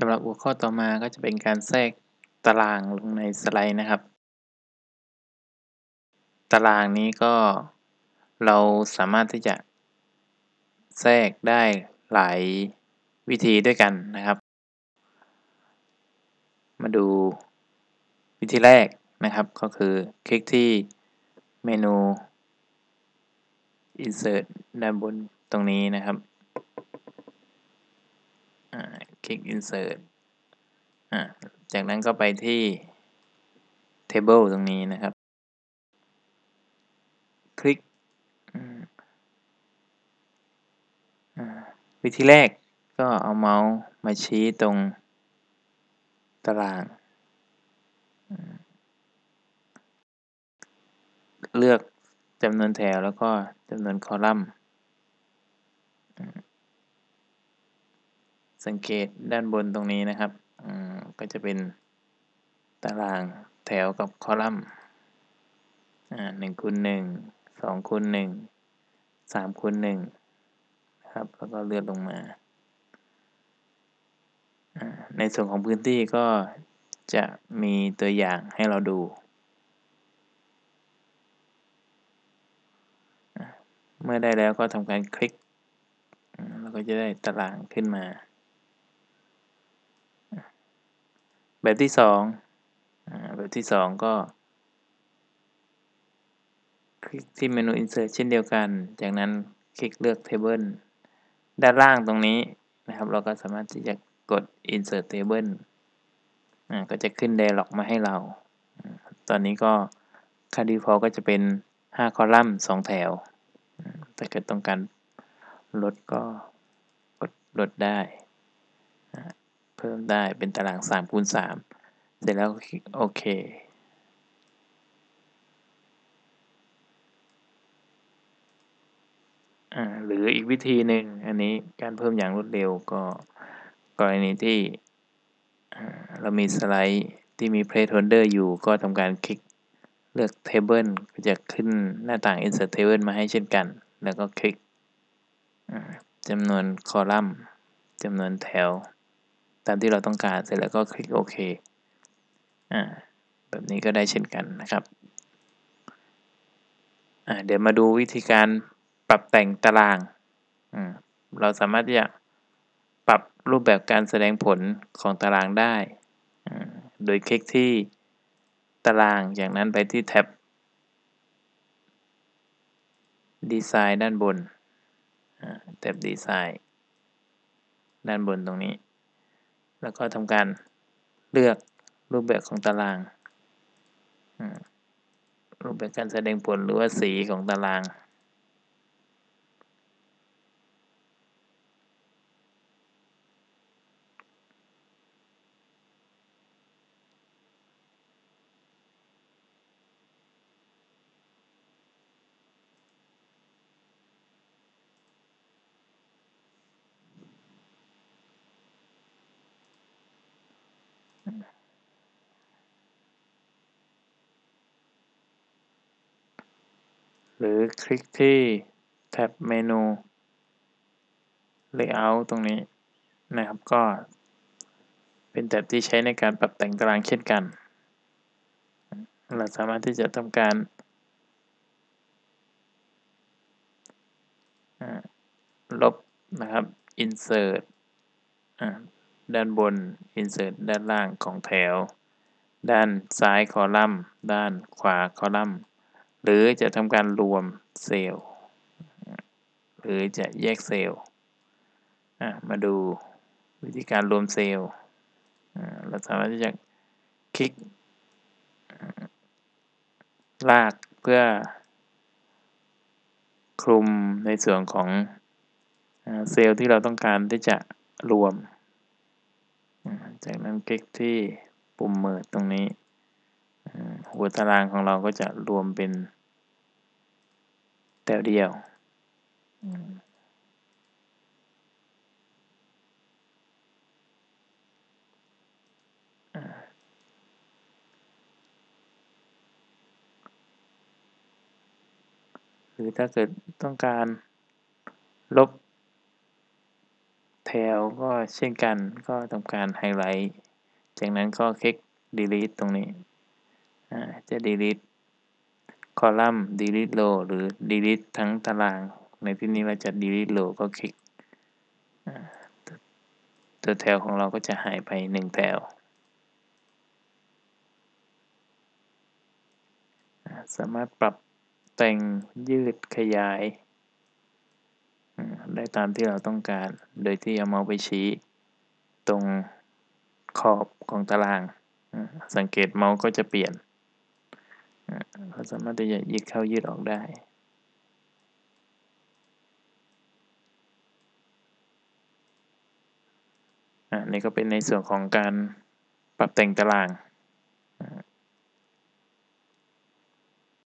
สำหรับหัวข้อต่อมาก็จะเป็นการแทรกตารางลงในสไลด์นะครับ ตารางนี้ก็เราสามารถที่จะ แทรกได้หลายวิธีด้วยกันนะครับ มาดูวิธีแรกนะครับก็คือคลิกที่เมนู insert ด้านบนตรงนี้นะครับค ลิก insert จากนั้นก็ไปที่ table ตรงนี้นะครับ คลิกวิธีแรกก็เอาเมาส์มาชี้ตรงตาราง เลือกจำนวนแถวแล้วก็จำนวนคอลัมน์ สังเกตด้านบนตรงนี้นะครับก็จะเป็นตารางแถวกับคอลัมน์หนึ่งคูณหนึ่งสองคูณหนึ่งสามคูณหนึ่งครับแล้วก็เลื่อนลงมา ในส่วนของพื้นที่ก็จะมีตัวอย่างให้เราดู เมื่อได้แล้วก็ทำการคลิก แล้วก็จะได้ตารางขึ้นมา แบบที่สองแบบที่สองก็ คลิกที่เมนู insert เช่นเดียวกัน จากนั้นคลิกเลือก table ด้านล่างตรงนี้นะครับ เราก็สามารถที่จะกด insert table ก็จะขึ้น dialog มาให้เรา ตอนนี้ก็ค่า default ก็จะเป็น 5 คอลัมน์ 2 แถว ถ้าเกิดต้องการลดก็กดลดได้ เพิ่มได้เป็นตาราง3คูณ3เสร็จแล้วคลิกโอเคหรืออีกวิธีหนึ่งอันนี้การเพิ่มอย่างรวดเร็วก็กรณีที่เรามีสไลด์ที่มี placeholder อยู่ก็ทำการคลิกเลือก table ก็จะขึ้นหน้าต่าง insert table มาให้เช่นกัน แล้วก็คลิกจำนวนคอลัมน์จำนวนแถว ตามที่เราต้องการเสร็จแล้วก็คลิกโอเคแบบนี้ก็ได้เช่นกันนะครับเดี๋ยวมาดูวิธีการปรับแต่งตารางเราสามารถที่จะปรับรูปแบบการแสดงผลของตารางได้ โดยคลิกที่ตารางจากนั้นไปที่แท็บดีไซน์ด้านบนแท็บดีไซน์ด้านบนตรงนี้ แล้วก็ทำการเลือกรูปแบบของตารางรูปแบบการแสดงผลหรือว่าสีของตาราง หรือคลิกที่แท็บเมนู Layout ตรงนี้นะครับก็เป็นแท็บที่ใช้ในการปรับแต่งตารางเช่นกัน เราสามารถที่จะทำการลบนะครับ insert ด้านบน insert ด้านล่างของแถว ด้านซ้ายคอลัมน์ ด้านขวาคอลัมน์ หรือจะทำการรวมเซลล์หรือจะแยกเซลล์มาดูวิธีการรวมเซลล์เราสามารถที่จะคลิก ลากเพื่อ คลุมในส่วนของเซลล์ที่เราต้องการที่จะรวม จากนั้นคลิกที่ปุ่มเมิดตรงนี้ หัวตารางของเราก็จะรวมเป็น แถวเดียวหรือถ้าเกิดต้องการลบแถวก็เช่นกันก็ทำการไฮไลท์ จากนั้นก็คลิก delete ตรงนี้จะ delete คอลัมน์ delete row หรือ delete ทั้งตาราง ในที่นี้เราจะ delete row ก็คลิก ตัวแถวของเราก็จะหายไป 1 แถว สามารถปรับแต่งยืดขยาย ได้ตามที่เราต้องการ โดยที่เอาเมาส์ไปชี้ ตรงขอบของตาราง สังเกตเมาส์ก็จะเปลี่ยน เราสามารถที่จะยืดเข้ายืดออกได้อันนี้ก็เป็นในส่วนของการปรับแต่งตาราง